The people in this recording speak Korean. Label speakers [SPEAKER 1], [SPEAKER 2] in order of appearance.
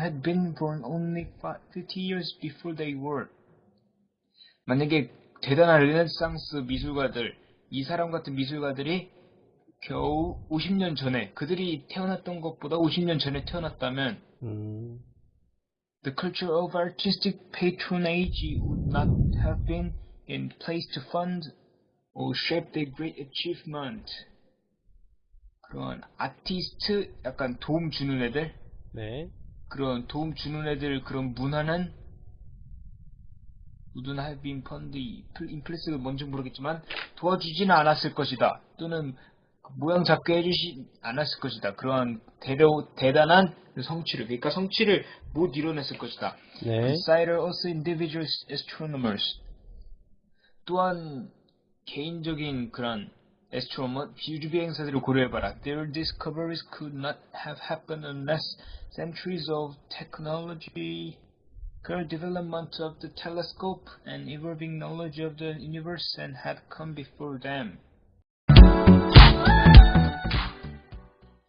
[SPEAKER 1] had been born only fi- 50 years before they were. 만약에 대단한 르네상스 미술가들, 이 사람 같은 미술가들이 겨우 50년 전에, 그들이 태어났던 것보다 50년 전에 태어났다면,
[SPEAKER 2] 음,
[SPEAKER 1] the culture of artistic patronage would not have been in place to fund or shape their great achievement. 그런 아티스트, 약간 도움 주는 애들,
[SPEAKER 2] 네.
[SPEAKER 1] 그런 도움 주는 애들 그런 not have been fund, 인플레스가 뭔지 모르겠지만 도와주지는 않았을 것이다. 또는 모양 잡게 해주지 않았을 것이다. 그러한 대대, 대단한 성취를, 그러니까 성취를 못 이뤄냈을 것이다.
[SPEAKER 2] 네.
[SPEAKER 1] Consider also individual astronomers. 또한 개인적인 그런 astronomer, 우주 비행사들을 고려해봐라. Their discoveries could not have happened unless centuries of technology, 그 development of the telescope, and evolving knowledge of the universe and had come before them.